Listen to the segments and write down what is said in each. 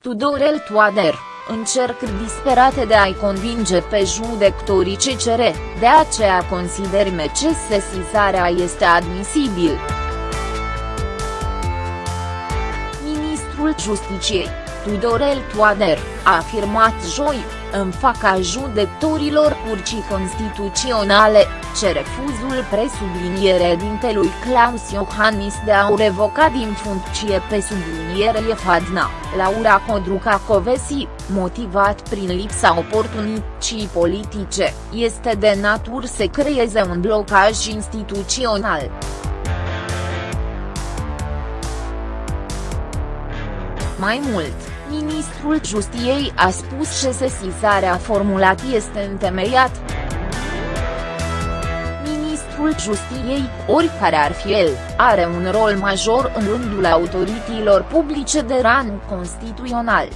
Tudorel Toader, încercări disperate de a-i convinge pe judecătorii CCR, de aceea considerăm ce sesizarea este admisibil. Ministrul Justiciei, Tudorel Toader, a afirmat joi, în faca judecătorilor curcii constituționale, ce refuzul presubliniere dintelui Claus Iohannis de a o revoca din funcție pe subliniere Fadna, Laura Codruca Covesi, motivat prin lipsa oportunității politice, este de natură să creeze un blocaj instituțional. Mai mult, ministrul Justiei a spus că sesizarea formulat este întemeiat. Ministrul Justiei, oricare ar fi el, are un rol major în rândul autorităților publice de rang constituțional.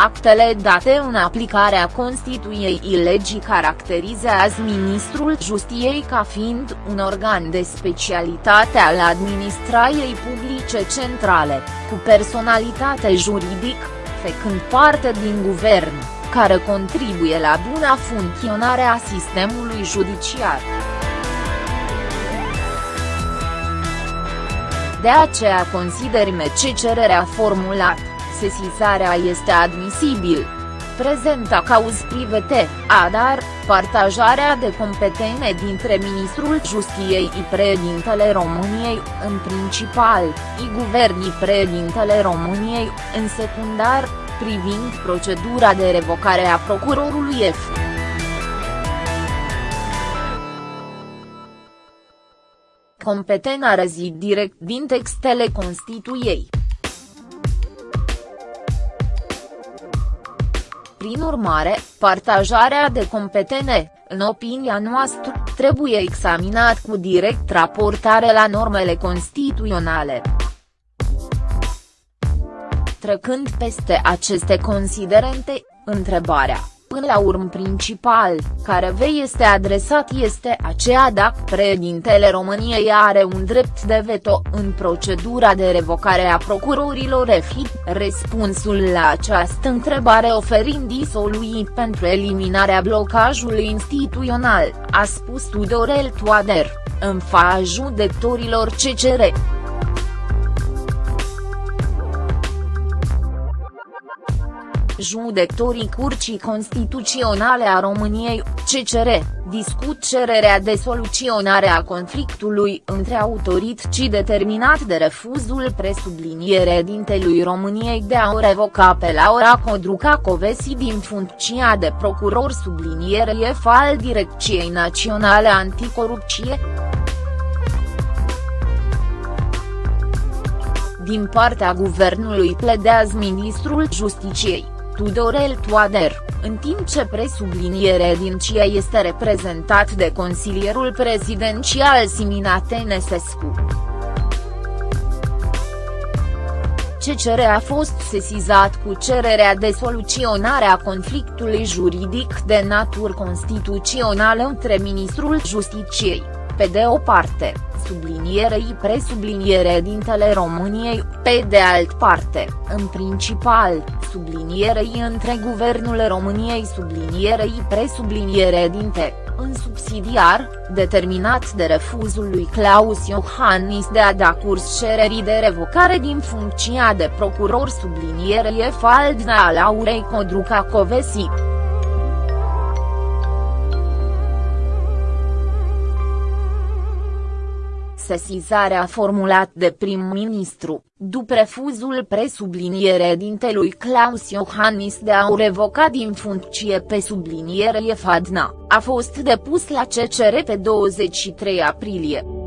Actele date în aplicarea Constituiei ilegii caracterizează Ministrul Justiei ca fiind un organ de specialitate al administrației publice centrale, cu personalitate juridic, făcând parte din guvern, care contribuie la buna funcționare a sistemului judiciar. De aceea considerăm ce cererea formulată sesizarea este admisibil. Prezenta cauz private, adar, partajarea de competențe dintre Ministrul Justiei și președintele României, în principal, și guvernii președintele României, în secundar, privind procedura de revocare a procurorului F. Competența rezid direct din textele Constituiei. Prin urmare, partajarea de competene, în opinia noastră, trebuie examinat cu direct raportare la normele constituționale. Trecând peste aceste considerente, întrebarea Până la urmă principal, care vei este adresat este aceea dacă președintele României are un drept de veto în procedura de revocare a procurorilor EFI, răspunsul la această întrebare oferind disoluii pentru eliminarea blocajului instituțional, a spus Tudorel Toader, în fața judecătorilor CCR. Judectorii Curcii Constituționale a României, CCR, discut cererea de soluționare a conflictului între autorități determinat de refuzul presubliniere dintelui României de a o revoca pe Laura Codruca Covesi din funcția de procuror subliniere F al Direcției Naționale Anticorupție. Din partea guvernului pledează ministrul Justiciei. Tudorel Toader, în timp ce presubliniere din CIA este reprezentat de consilierul prezidențial Simina Tănăsescu. CCR a fost sesizat cu cererea de soluționare a conflictului juridic de natură constituțională între Ministrul Justiciei, pe de o parte, sublinierei presubliniere dintele României, pe de alt parte, în principal, sublinierei între Guvernul României sublinierei presubliniere dinte, în subsidiar, determinat de refuzul lui Claus Iohannis de a da curs cererii de revocare din funcția de procuror sublinierei Faldna a Laurei Codruca Covesi. Sesizarea formulat de prim-ministru, după refuzul presubliniere dintelui Claus Iohannis de a o revoca din funcție pe subliniere Fadna, a fost depus la CCR pe 23 aprilie.